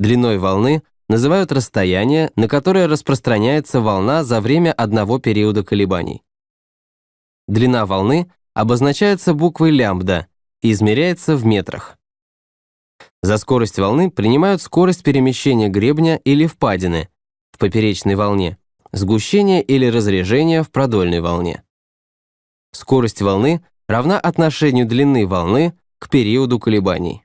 Длиной волны называют расстояние, на которое распространяется волна за время одного периода колебаний. Длина волны обозначается буквой лямбда и измеряется в метрах. За скорость волны принимают скорость перемещения гребня или впадины в поперечной волне, сгущение или разрежение в продольной волне. Скорость волны равна отношению длины волны к периоду колебаний.